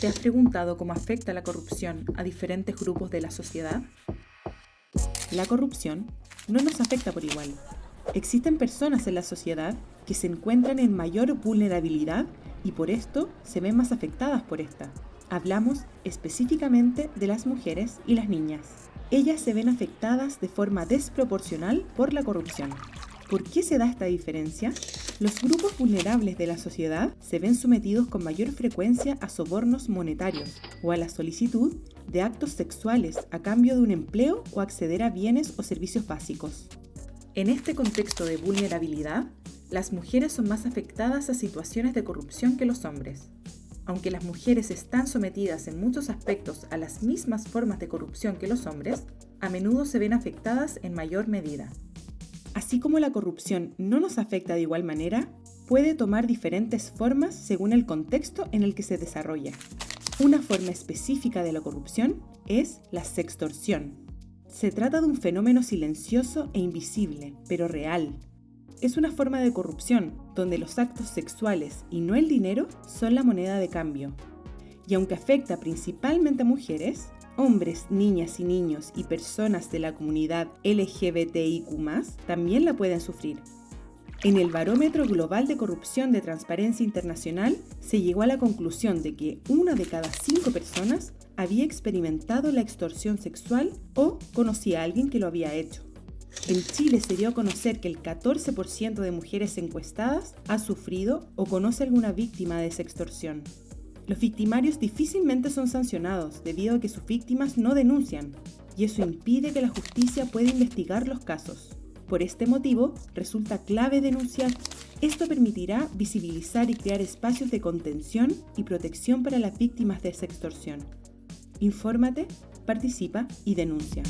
¿Te has preguntado cómo afecta la corrupción a diferentes grupos de la sociedad? La corrupción no nos afecta por igual. Existen personas en la sociedad que se encuentran en mayor vulnerabilidad y por esto se ven más afectadas por esta. Hablamos específicamente de las mujeres y las niñas. Ellas se ven afectadas de forma desproporcional por la corrupción. ¿Por qué se da esta diferencia? Los grupos vulnerables de la sociedad se ven sometidos con mayor frecuencia a sobornos monetarios o a la solicitud de actos sexuales a cambio de un empleo o acceder a bienes o servicios básicos. En este contexto de vulnerabilidad, las mujeres son más afectadas a situaciones de corrupción que los hombres. Aunque las mujeres están sometidas en muchos aspectos a las mismas formas de corrupción que los hombres, a menudo se ven afectadas en mayor medida. Así como la corrupción no nos afecta de igual manera, puede tomar diferentes formas según el contexto en el que se desarrolla. Una forma específica de la corrupción es la sextorsión. Se trata de un fenómeno silencioso e invisible, pero real. Es una forma de corrupción donde los actos sexuales y no el dinero son la moneda de cambio. Y aunque afecta principalmente a mujeres, hombres, niñas y niños y personas de la comunidad LGBTIQ también la pueden sufrir. En el Barómetro Global de Corrupción de Transparencia Internacional se llegó a la conclusión de que una de cada cinco personas había experimentado la extorsión sexual o conocía a alguien que lo había hecho. En Chile se dio a conocer que el 14% de mujeres encuestadas ha sufrido o conoce alguna víctima de esa extorsión. Los victimarios difícilmente son sancionados debido a que sus víctimas no denuncian, y eso impide que la justicia pueda investigar los casos. Por este motivo, resulta clave denunciar. Esto permitirá visibilizar y crear espacios de contención y protección para las víctimas de esa extorsión. Infórmate, participa y denuncia.